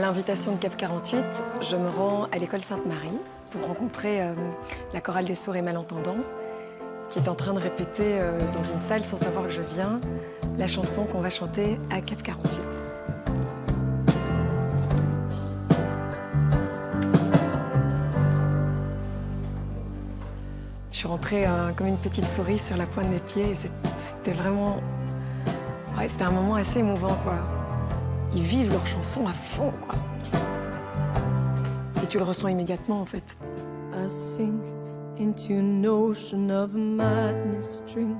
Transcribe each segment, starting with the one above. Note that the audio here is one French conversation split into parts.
l'invitation de Cap 48, je me rends à l'école Sainte-Marie pour rencontrer euh, la chorale des sourds et malentendants qui est en train de répéter euh, dans une salle sans savoir que je viens la chanson qu'on va chanter à Cap 48. Je suis rentrée euh, comme une petite souris sur la pointe des pieds et c'était vraiment... Ouais, c'était un moment assez émouvant, quoi. Ils vivent leur chanson à fond, quoi. Et tu le ressens immédiatement, en fait. I sink into an ocean of madness, drink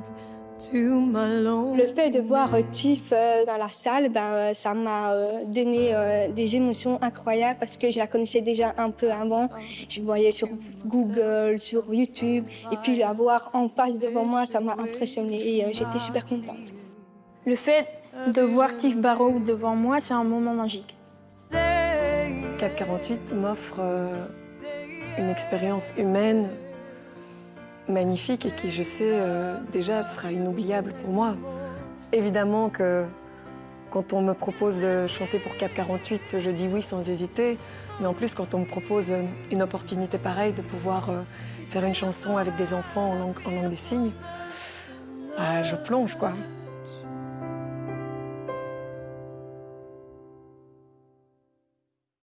to my loneliness. Le fait de voir euh, Tiff euh, dans la salle, ben, euh, ça m'a donné des émotions incroyables parce que je la connaissais déjà un peu avant. Je voyais sur Google, sur YouTube, et puis la voir en face devant moi, ça m'a impressionnée et j'étais super contente. Le fait de voir Tiff Barrow devant moi, c'est un moment magique. Cap 48 m'offre euh, une expérience humaine magnifique et qui, je sais, euh, déjà sera inoubliable pour moi. Évidemment que quand on me propose de chanter pour Cap 48, je dis oui sans hésiter. Mais en plus, quand on me propose euh, une opportunité pareille de pouvoir euh, faire une chanson avec des enfants en langue, en langue des signes, ah, je plonge, quoi.